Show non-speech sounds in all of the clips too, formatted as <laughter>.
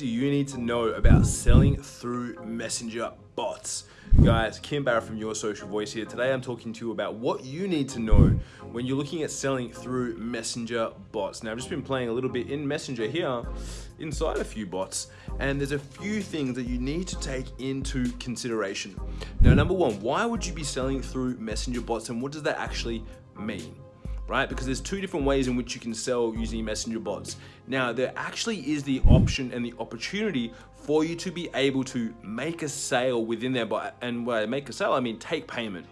do you need to know about selling through Messenger bots? Guys, Kim Barrett from Your Social Voice here. Today I'm talking to you about what you need to know when you're looking at selling through Messenger bots. Now I've just been playing a little bit in Messenger here, inside a few bots, and there's a few things that you need to take into consideration. Now number one, why would you be selling through Messenger bots and what does that actually mean? Right? Because there's two different ways in which you can sell using messenger bots. Now, there actually is the option and the opportunity for you to be able to make a sale within there. But, and when I make a sale, I mean take payment.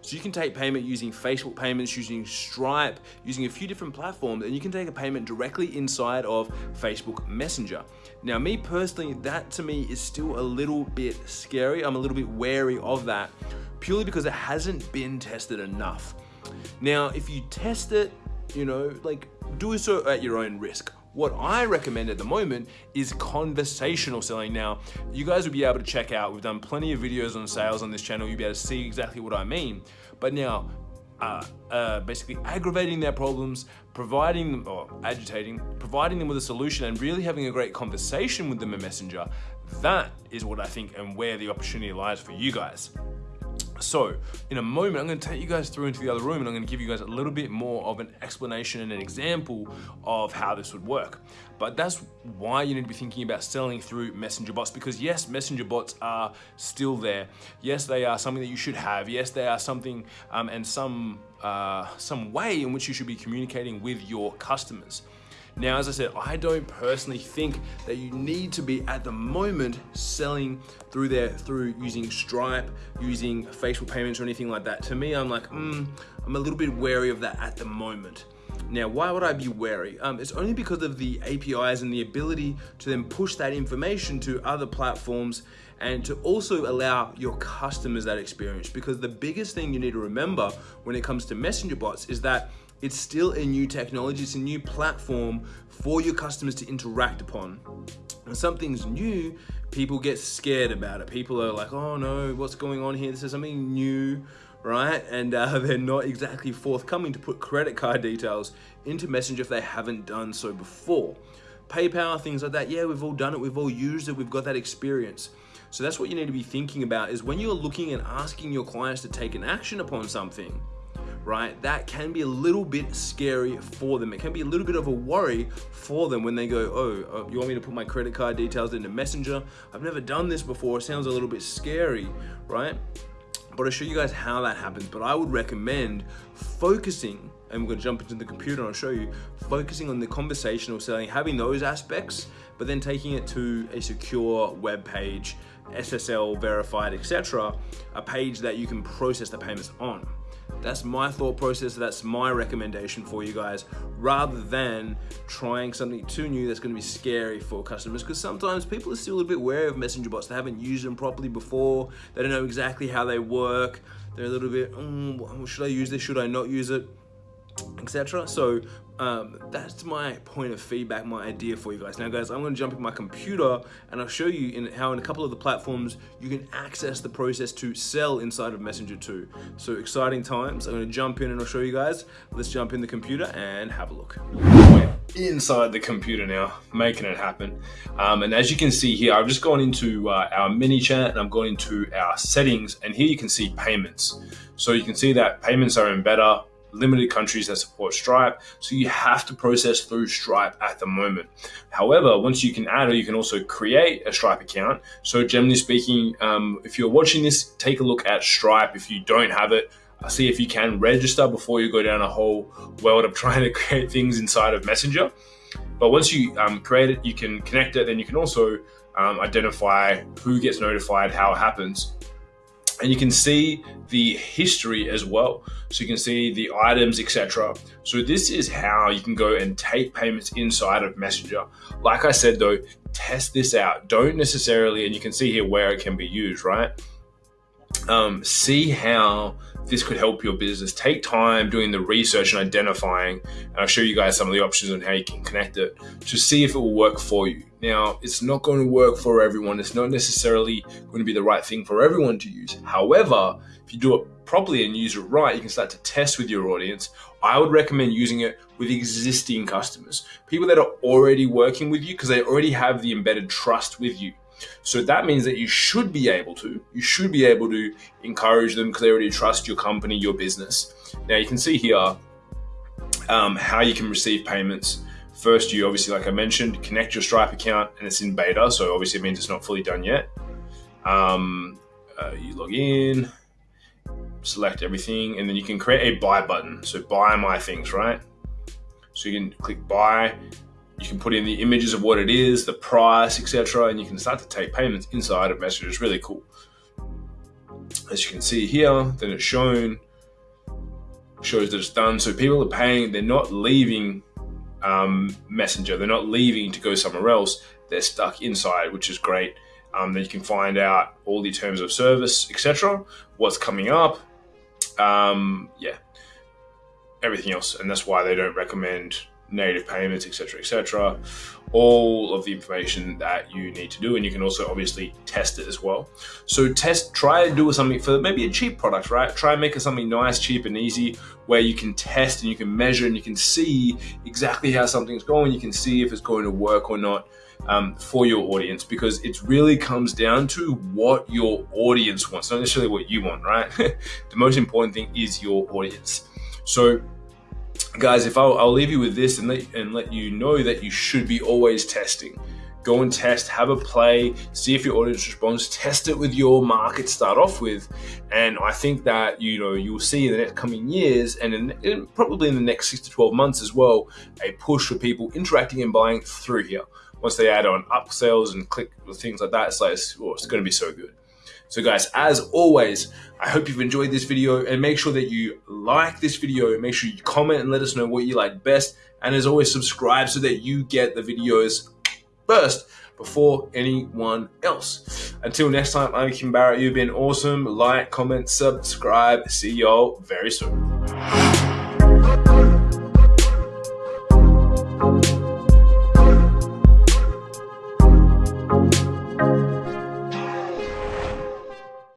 So you can take payment using Facebook payments, using Stripe, using a few different platforms, and you can take a payment directly inside of Facebook Messenger. Now, me personally, that to me is still a little bit scary. I'm a little bit wary of that purely because it hasn't been tested enough. Now, if you test it, you know, like do so at your own risk. What I recommend at the moment is conversational selling. Now, you guys will be able to check out, we've done plenty of videos on sales on this channel, you'll be able to see exactly what I mean. But now, uh, uh, basically aggravating their problems, providing them, or agitating, providing them with a solution and really having a great conversation with them in Messenger, that is what I think and where the opportunity lies for you guys. So in a moment, I'm gonna take you guys through into the other room and I'm gonna give you guys a little bit more of an explanation and an example of how this would work. But that's why you need to be thinking about selling through messenger bots because yes, messenger bots are still there. Yes, they are something that you should have. Yes, they are something um, and some, uh, some way in which you should be communicating with your customers. Now, as I said, I don't personally think that you need to be at the moment selling through there, through using Stripe, using Facebook payments or anything like that. To me, I'm like, mm, I'm a little bit wary of that at the moment. Now, why would I be wary? Um, it's only because of the APIs and the ability to then push that information to other platforms and to also allow your customers that experience. Because the biggest thing you need to remember when it comes to messenger bots is that it's still a new technology, it's a new platform for your customers to interact upon. When something's new, people get scared about it. People are like, oh no, what's going on here? This is something new, right? And uh, <laughs> they're not exactly forthcoming to put credit card details into Messenger if they haven't done so before. PayPal, things like that, yeah, we've all done it, we've all used it, we've got that experience. So that's what you need to be thinking about is when you're looking and asking your clients to take an action upon something, right, that can be a little bit scary for them. It can be a little bit of a worry for them when they go, oh, uh, you want me to put my credit card details into Messenger? I've never done this before. It sounds a little bit scary, right? But I'll show you guys how that happens. But I would recommend focusing, and we're gonna jump into the computer and I'll show you, focusing on the conversational selling, having those aspects, but then taking it to a secure web page, SSL verified, etc., a page that you can process the payments on. That's my thought process, that's my recommendation for you guys, rather than trying something too new that's gonna be scary for customers, because sometimes people are still a bit wary of messenger bots. They haven't used them properly before, they don't know exactly how they work, they're a little bit, mm, should I use this, should I not use it? Etc. So um, that's my point of feedback, my idea for you guys. Now guys, I'm gonna jump in my computer and I'll show you in how in a couple of the platforms you can access the process to sell inside of Messenger 2. So exciting times. I'm gonna jump in and I'll show you guys. Let's jump in the computer and have a look. inside the computer now, making it happen. Um, and as you can see here, I've just gone into uh, our chat and I'm going into our settings and here you can see payments. So you can see that payments are in beta, limited countries that support Stripe. So you have to process through Stripe at the moment. However, once you can add or you can also create a Stripe account. So generally speaking, um, if you're watching this, take a look at Stripe. If you don't have it, uh, see if you can register before you go down a whole world of <laughs> trying to create things inside of Messenger. But once you um, create it, you can connect it, then you can also um, identify who gets notified, how it happens and you can see the history as well. So you can see the items, etc. So this is how you can go and take payments inside of Messenger. Like I said though, test this out. Don't necessarily, and you can see here where it can be used, right? Um, see how this could help your business. Take time doing the research and identifying, and I'll show you guys some of the options on how you can connect it to see if it will work for you. Now, it's not going to work for everyone. It's not necessarily going to be the right thing for everyone to use. However, if you do it properly and use it right, you can start to test with your audience. I would recommend using it with existing customers, people that are already working with you because they already have the embedded trust with you. So that means that you should be able to, you should be able to encourage them they already trust your company, your business. Now you can see here um, how you can receive payments. First, you obviously, like I mentioned, connect your Stripe account and it's in beta. So obviously it means it's not fully done yet. Um, uh, you log in, select everything, and then you can create a buy button. So buy my things, right? So you can click buy you can put in the images of what it is, the price, etc., and you can start to take payments inside of Messenger. It's really cool. As you can see here, then it's shown, shows that it's done. So people are paying, they're not leaving um, Messenger, they're not leaving to go somewhere else. They're stuck inside, which is great. Um, then you can find out all the terms of service, etc., what's coming up. Um, yeah, everything else, and that's why they don't recommend native payments, etc., etc. All of the information that you need to do, and you can also obviously test it as well. So test, try and do something for maybe a cheap product, right? Try and make it something nice, cheap, and easy, where you can test and you can measure and you can see exactly how something's going. You can see if it's going to work or not. Um, for your audience because it really comes down to what your audience wants, not necessarily what you want, right? <laughs> the most important thing is your audience. So guys, if I'll, I'll leave you with this and let, and let you know that you should be always testing. Go and test, have a play, see if your audience responds, test it with your market start off with. And I think that, you know, you'll see in the next coming years and in, in probably in the next six to 12 months as well, a push for people interacting and buying through here. Once they add on upsells and click things like that, it's like, oh, it's going to be so good. So guys, as always, I hope you've enjoyed this video and make sure that you like this video. Make sure you comment and let us know what you like best. And as always, subscribe so that you get the videos first before anyone else. Until next time, I'm Kim Barrett. You've been awesome. Like, comment, subscribe. See y'all very soon.